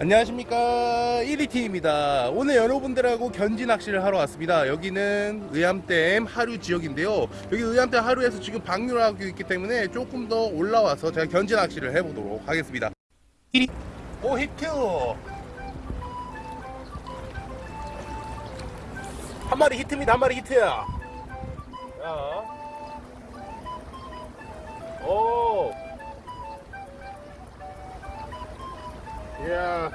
안녕하십니까. 1위T입니다. 오늘 여러분들하고 견지 낚시를 하러 왔습니다. 여기는 의암댐 하류 지역인데요. 여기 의암댐 하류에서 지금 방류를 하고 있기 때문에 조금 더 올라와서 제가 견지 낚시를 해보도록 하겠습니다. 1위 오 히트 한 마리 히트입니다. 한 마리 히트야 이야.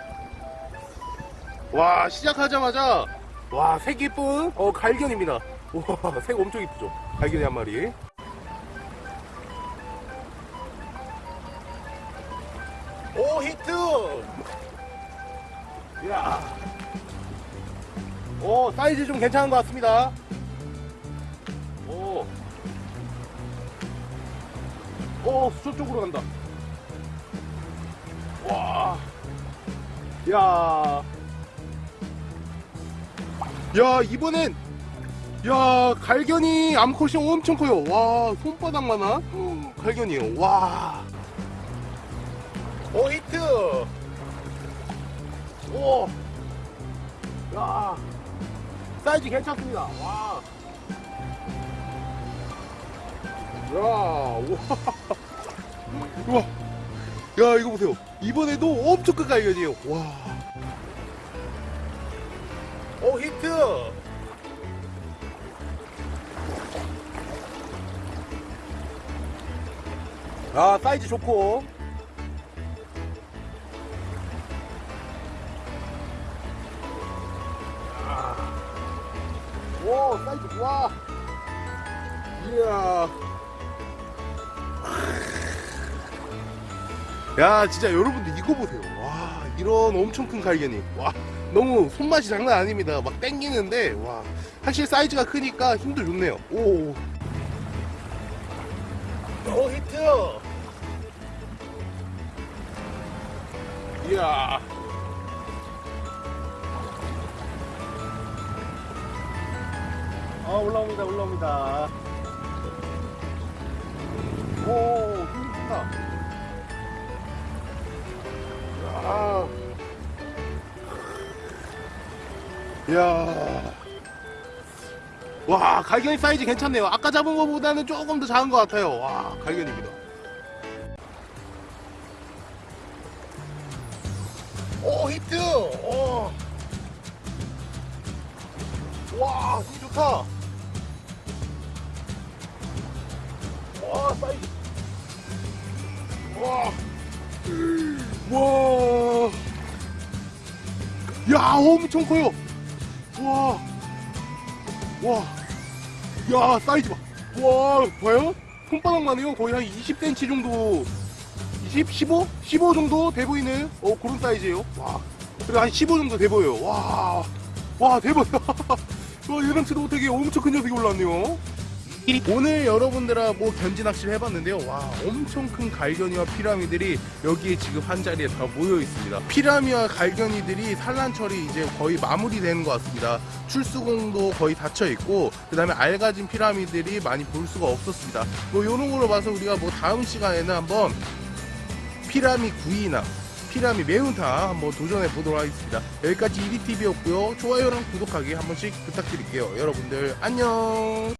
와, 시작하자마자, 와, 색 이쁜, 어, 갈견입니다. 와, 색 엄청 이쁘죠? 갈견이 한 마리. 오, 히트! 이야. 오, 사이즈 좀 괜찮은 것 같습니다. 오. 오, 수초 쪽으로 간다. 야. 야, 이번엔 야, 갈견이 암컷이 엄청 커요. 와, 손바닥만한 갈견이에요. 와. 오, 히트. 오. 야. 사이즈 괜찮습니다. 와. 야, 와. 우와. 야, 이거 보세요. 이번에도 엄청 큰 갈견이에요. 와. 오, 히트! 아, 사이즈 좋고. 아. 오, 사이즈, 와. 이야. 야 진짜 여러분들 이거 보세요. 와 이런 엄청 큰 갈견이 와 너무 손맛이 장난 아닙니다. 막 땡기는데 와 사실 사이즈가 크니까 힘도 좋네요. 오, 오 히트! 이야. 아 올라옵니다 올라옵니다 이야. 와, 갈견이 사이즈 괜찮네요. 아까 잡은 것보다는 조금 더 작은 것 같아요. 와, 갈견입니다. 오, 히트! 오. 와, 힘 좋다. 와, 사이즈. 와. 와. 야, 엄청 커요. 와. 와. 야, 사이즈 봐. 와, 봐요? 손바닥만 해요. 거의 한 20cm 정도. 20, 15? 15 정도 돼 보이는 어, 그런 사이즈예요. 와. 그래 한15 정도 돼 보여요. 와. 와, 대박. 와, 예상치도 못하게 엄청 큰 녀석이 올라왔네요. 오늘 여러분들하고 견지 낚시를 해봤는데요. 와 엄청 큰 갈견이와 피라미들이 여기에 지금 한 자리에 다 모여 있습니다. 피라미와 갈견이들이 산란철이 이제 거의 마무리되는 것 같습니다. 출수공도 거의 닫혀 있고 그 다음에 알가진 피라미들이 많이 볼 수가 없었습니다. 뭐 이런 걸로 봐서 우리가 뭐 다음 시간에는 한번 피라미 구이나 피라미 매운탕 한번 도전해 보도록 하겠습니다. 여기까지 1위TV였고요. 좋아요랑 구독하기 한 번씩 부탁드릴게요. 여러분들 안녕